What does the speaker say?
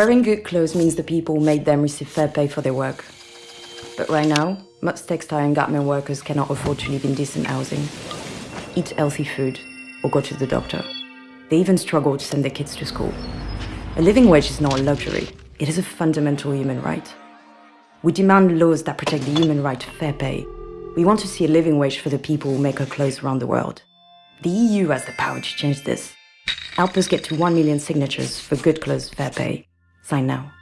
Wearing good clothes means the people who made them receive fair pay for their work. But right now, most textile and garment workers cannot afford to live in decent housing, eat healthy food, or go to the doctor. They even struggle to send their kids to school. A living wage is not a luxury, it is a fundamental human right. We demand laws that protect the human right to fair pay. We want to see a living wage for the people who make our clothes around the world. The EU has the power to change this. Help us get to 1 million signatures for good clothes fair pay. Sign now.